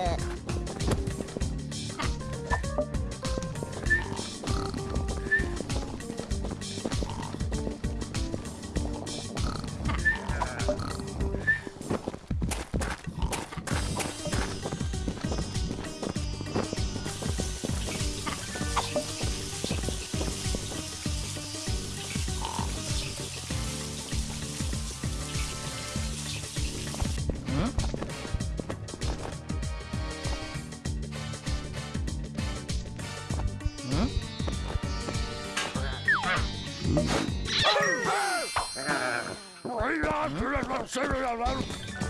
ねん？i'm Ooh.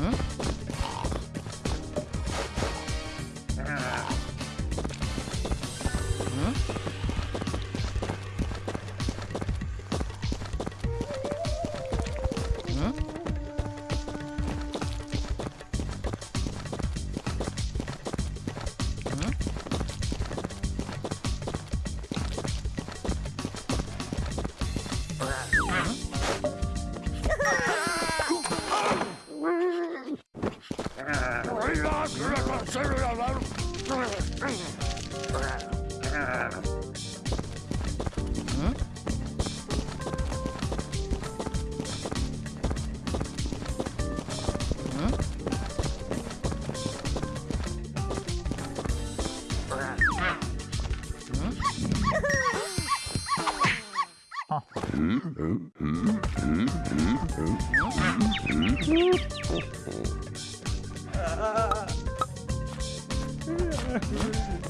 Huh? Mm-hmm.